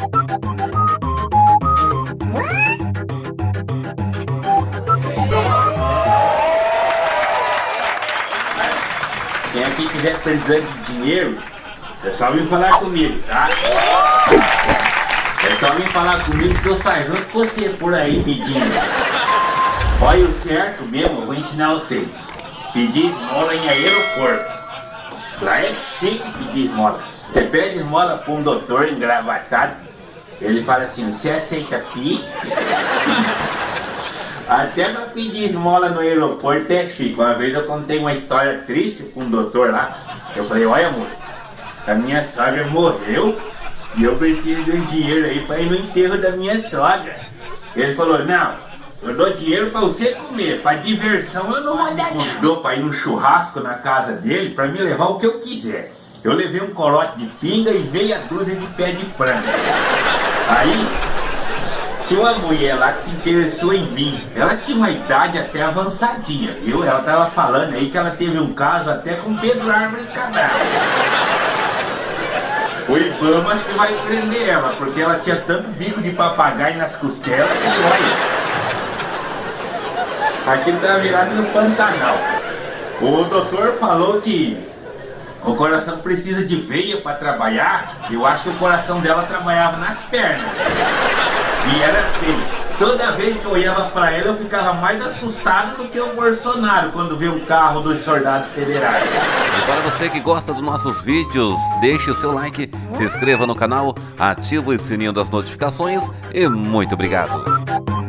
Quem aqui estiver precisando de dinheiro, é só vir falar comigo, tá? É só vir falar comigo que eu saio junto com você por aí pedindo. Olha o certo mesmo, eu vou ensinar vocês. Pedir esmola em aeroporto. Lá é chique pedir esmola. Você pede esmola para um doutor engravatado, ele fala assim, você aceita pis? Até pra pedir esmola no aeroporto é chique. Uma vez eu contei uma história triste com um doutor lá. Eu falei, olha moço, a minha sogra morreu e eu preciso de um dinheiro aí para ir no enterro da minha sogra. Ele falou, não, eu dou dinheiro para você comer, para diversão eu não vou dar não. Dou para ir no churrasco na casa dele para me levar o que eu quiser. Eu levei um corote de pinga e meia dúzia de pé de frango. Aí tinha uma mulher lá que se interessou em mim. Ela tinha uma idade até avançadinha, viu? Ela tava falando aí que ela teve um caso até com Pedro Árvores Cabral. O Ibama acho que vai prender ela, porque ela tinha tanto bico de papagaio nas costelas que olha. Aquilo tá virado no Pantanal. O doutor falou que o coração precisa de veia para trabalhar. Eu acho que o coração dela trabalhava nas pernas. E era feio. Toda vez que eu olhava para ela, eu ficava mais assustado do que o Bolsonaro quando vê um carro dos soldados federais. E para você que gosta dos nossos vídeos, deixe o seu like, se inscreva no canal, ative o sininho das notificações e muito obrigado.